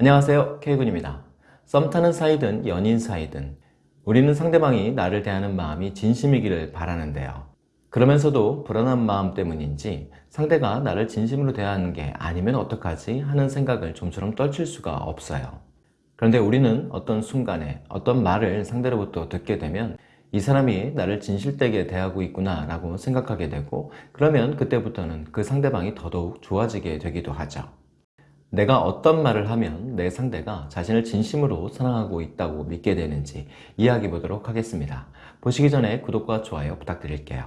안녕하세요. K군입니다. 썸 타는 사이든 연인 사이든 우리는 상대방이 나를 대하는 마음이 진심이기를 바라는데요. 그러면서도 불안한 마음 때문인지 상대가 나를 진심으로 대하는 게 아니면 어떡하지 하는 생각을 좀처럼 떨칠 수가 없어요. 그런데 우리는 어떤 순간에 어떤 말을 상대로부터 듣게 되면 이 사람이 나를 진실되게 대하고 있구나 라고 생각하게 되고 그러면 그때부터는 그 상대방이 더더욱 좋아지게 되기도 하죠 내가 어떤 말을 하면 내 상대가 자신을 진심으로 사랑하고 있다고 믿게 되는지 이야기해 보도록 하겠습니다 보시기 전에 구독과 좋아요 부탁드릴게요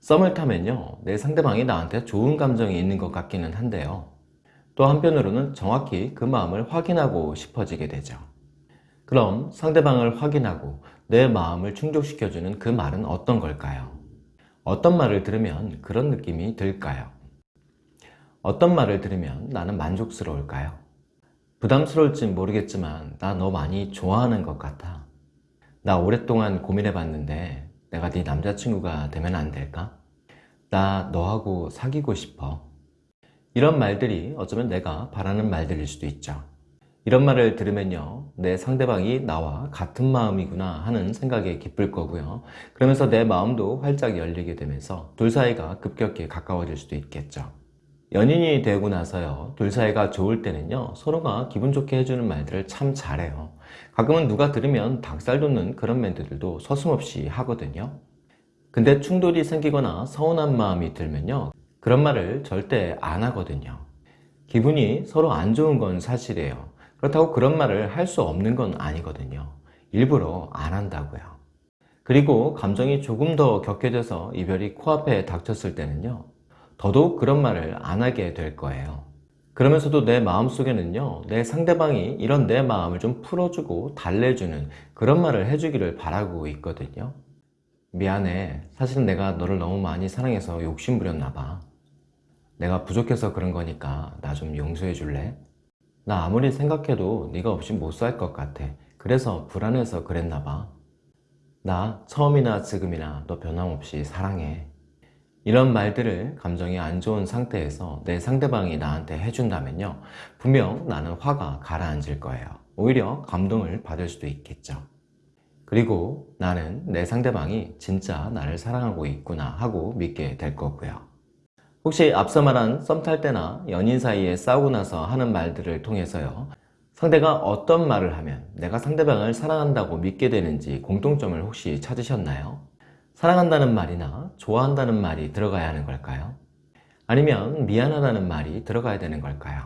썸을 타면요 내 상대방이 나한테 좋은 감정이 있는 것 같기는 한데요 또 한편으로는 정확히 그 마음을 확인하고 싶어지게 되죠 그럼 상대방을 확인하고 내 마음을 충족시켜주는 그 말은 어떤 걸까요? 어떤 말을 들으면 그런 느낌이 들까요? 어떤 말을 들으면 나는 만족스러울까요? 부담스러울진 모르겠지만 나 너 많이 좋아하는 것 같아. 나 오랫동안 고민해 봤는데 내가 네 남자친구가 되면 안 될까? 나 너하고 사귀고 싶어. 이런 말들이 어쩌면 내가 바라는 말들일 수도 있죠. 이런 말을 들으면요 내 상대방이 나와 같은 마음이구나 하는 생각에 기쁠 거고요. 그러면서 내 마음도 활짝 열리게 되면서 둘 사이가 급격히 가까워질 수도 있겠죠 연인이 되고 나서요. 둘 사이가 좋을 때는요 서로가 기분 좋게 해주는 말들을 참 잘해요. 가끔은 누가 들으면 닭살 돋는 그런 멘트들도 서슴없이 하거든요. 근데 충돌이 생기거나 서운한 마음이 들면요 그런 말을 절대 안 하거든요. 기분이 서로 안 좋은 건 사실이에요. 그렇다고 그런 말을 할 수 없는 건 아니거든요. 일부러 안 한다고요. 그리고 감정이 조금 더 격해져서 이별이 코앞에 닥쳤을 때는요 더더욱 그런 말을 안 하게 될 거예요. 그러면서도 내 마음속에는요 내 상대방이 이런 내 마음을 좀 풀어주고 달래주는 그런 말을 해주기를 바라고 있거든요. 미안해. 사실은 내가 너를 너무 많이 사랑해서 욕심 부렸나 봐. 내가 부족해서 그런 거니까 나 좀 용서해 줄래? 나 아무리 생각해도 네가 없이 못 살 것 같아. 그래서 불안해서 그랬나 봐나 처음이나 지금이나 너 변함없이 사랑해 이런 말들을 감정이 안 좋은 상태에서 내 상대방이 나한테 해준다면요. 분명 나는 화가 가라앉을 거예요. 오히려 감동을 받을 수도 있겠죠. 그리고 나는 내 상대방이 진짜 나를 사랑하고 있구나 하고 믿게 될 거고요. 혹시 앞서 말한 썸 탈 때나 연인 사이에 싸우고 나서 하는 말들을 통해서요. 상대가 어떤 말을 하면 내가 상대방을 사랑한다고 믿게 되는지 공통점을 혹시 찾으셨나요? 사랑한다는 말이나 좋아한다는 말이 들어가야 하는 걸까요? 아니면 미안하다는 말이 들어가야 되는 걸까요?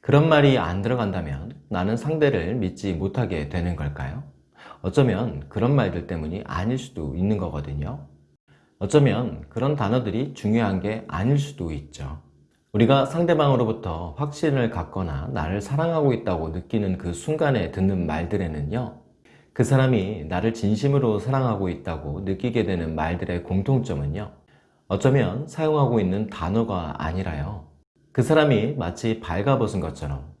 그런 말이 안 들어간다면 나는 상대를 믿지 못하게 되는 걸까요? 어쩌면 그런 말들 때문이 아닐 수도 있는 거거든요 어쩌면 그런 단어들이 중요한 게 아닐 수도 있죠 우리가 상대방으로부터 확신을 갖거나 나를 사랑하고 있다고 느끼는 그 순간에 듣는 말들에는요 그 사람이 나를 진심으로 사랑하고 있다고 느끼게 되는 말들의 공통점은요 어쩌면 사용하고 있는 단어가 아니라요. 그 사람이 마치 발가벗은 것처럼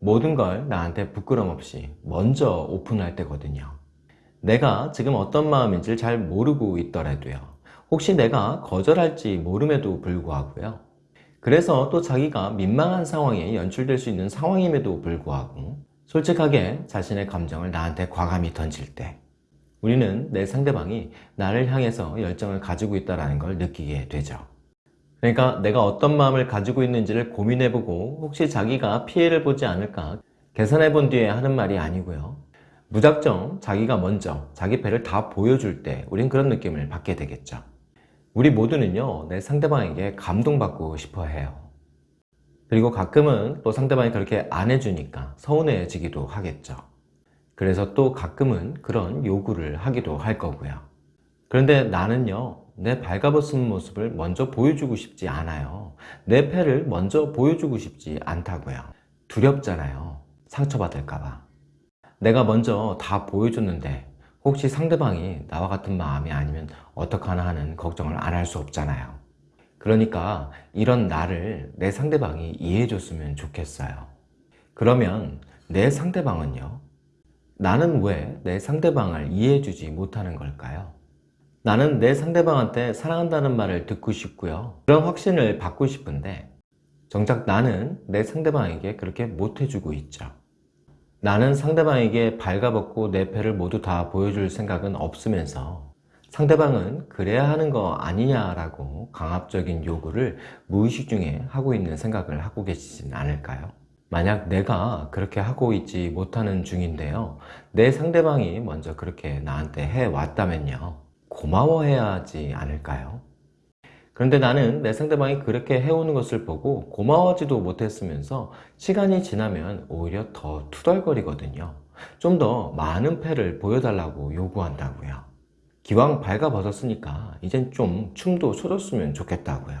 모든 걸 나한테 부끄럼 없이 먼저 오픈할 때거든요. 내가 지금 어떤 마음인지 잘 모르고 있더라도요 혹시 내가 거절할지 모름에도 불구하고요. 그래서 또 자기가 민망한 상황에 연출될 수 있는 상황임에도 불구하고 솔직하게 자신의 감정을 나한테 과감히 던질 때 우리는 내 상대방이 나를 향해서 열정을 가지고 있다는 걸 느끼게 되죠. 그러니까 내가 어떤 마음을 가지고 있는지를 고민해보고 혹시 자기가 피해를 보지 않을까 계산해 본 뒤에 하는 말이 아니고요. 무작정 자기가 먼저 자기 배를 다 보여줄 때 우린 그런 느낌을 받게 되겠죠. 우리 모두는요 내 상대방에게 감동받고 싶어 해요 그리고 가끔은 또 상대방이 그렇게 안 해주니까 서운해지기도 하겠죠. 그래서 또 가끔은 그런 요구를 하기도 할 거고요. 그런데 나는요 내 발가벗은 모습을 먼저 보여주고 싶지 않아요. 내 패를 먼저 보여주고 싶지 않다고요. 두렵잖아요. 상처받을까봐. 내가 먼저 다 보여줬는데 혹시 상대방이 나와 같은 마음이 아니면 어떡하나 하는 걱정을 안 할 수 없잖아요 그러니까 이런 나를 내 상대방이 이해해 줬으면 좋겠어요 그러면 내 상대방은요 나는 왜 내 상대방을 이해해 주지 못하는 걸까요? 나는 내 상대방한테 사랑한다는 말을 듣고 싶고요 그런 확신을 받고 싶은데 정작 나는 내 상대방에게 그렇게 못해주고 있죠. 나는 상대방에게 발가벗고 내 패를 모두 다 보여줄 생각은 없으면서 상대방은 그래야 하는 거 아니냐라고 강압적인 요구를 무의식 중에 하고 있는 생각을 하고 계시진 않을까요? 만약 내가 그렇게 하고 있지 못하는 중인데요. 내 상대방이 먼저 그렇게 나한테 해왔다면요. 고마워해야 하지 않을까요? 그런데 나는 내 상대방이 그렇게 해오는 것을 보고 고마워하지도 못했으면서 시간이 지나면 오히려 더 투덜거리거든요. 좀 더 많은 패를 보여달라고 요구한다고요. 기왕 발가벗었으니까 이젠 좀 춤도 춰줬으면 좋겠다고요.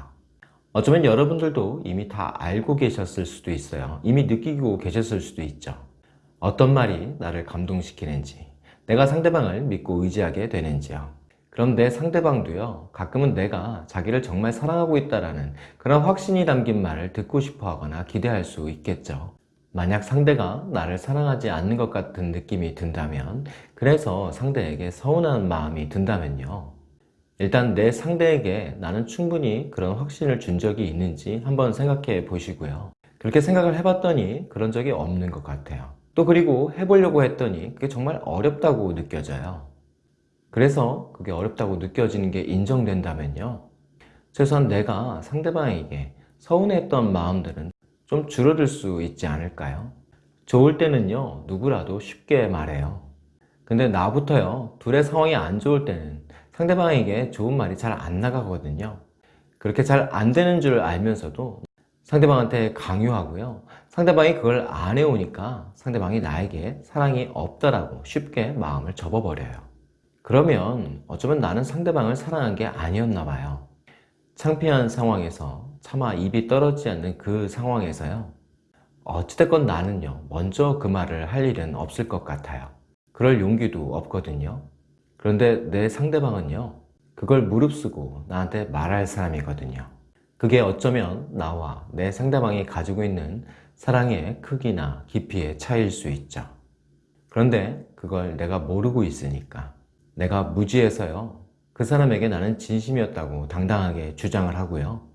어쩌면 여러분들도 이미 다 알고 계셨을 수도 있어요. 이미 느끼고 계셨을 수도 있죠. 어떤 말이 나를 감동시키는지, 내가 상대방을 믿고 의지하게 되는지요. 내 상대방도요 가끔은 내가 자기를 정말 사랑하고 있다라는 그런 확신이 담긴 말을 듣고 싶어 하거나 기대할 수 있겠죠 만약 상대가 나를 사랑하지 않는 것 같은 느낌이 든다면 그래서 상대에게 서운한 마음이 든다면요. 일단 내 상대에게 나는 충분히 그런 확신을 준 적이 있는지 한번 생각해 보시고요. 그렇게 생각을 해봤더니 그런 적이 없는 것 같아요. 또 그리고 해보려고 했더니 그게 정말 어렵다고 느껴져요. 그래서 그게 어렵다고 느껴지는 게 인정된다면요. 최소한 내가 상대방에게 서운했던 마음들은 좀 줄어들 수 있지 않을까요? 좋을 때는요 누구라도 쉽게 말해요. 근데 나부터요 둘의 상황이 안 좋을 때는 상대방에게 좋은 말이 잘 안 나가거든요. 그렇게 잘 안 되는 줄 알면서도 상대방한테 강요하고요. 상대방이 그걸 안 해오니까 상대방이 나에게 사랑이 없다라고 쉽게 마음을 접어버려요. 그러면 어쩌면 나는 상대방을 사랑한 게 아니었나 봐요. 창피한 상황에서 차마 입이 떨어지지 않는 그 상황에서요. 어찌됐건 나는요 먼저 그 말을 할 일은 없을 것 같아요. 그럴 용기도 없거든요. 그런데 내 상대방은요 그걸 무릅쓰고 나한테 말할 사람이거든요. 그게 어쩌면 나와 내 상대방이 가지고 있는 사랑의 크기나 깊이의 차이일 수 있죠. 그런데 그걸 내가 모르고 있으니까 내가 무지해서요 그 사람에게 나는 진심이었다고 당당하게 주장을 하고요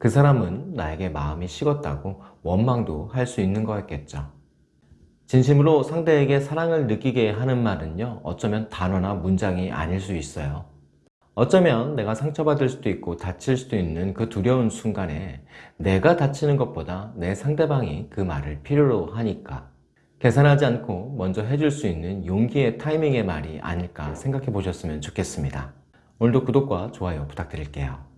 그 사람은 나에게 마음이 식었다고 원망도 할 수 있는 거였겠죠 진심으로 상대에게 사랑을 느끼게 하는 말은요 어쩌면 단어나 문장이 아닐 수 있어요 어쩌면 내가 상처받을 수도 있고 다칠 수도 있는 그 두려운 순간에 내가 다치는 것보다 내 상대방이 그 말을 필요로 하니까 계산하지 않고 먼저 해줄 수 있는 용기의 타이밍의 말이 아닐까 생각해 보셨으면 좋겠습니다. 오늘도 구독과 좋아요 부탁드릴게요.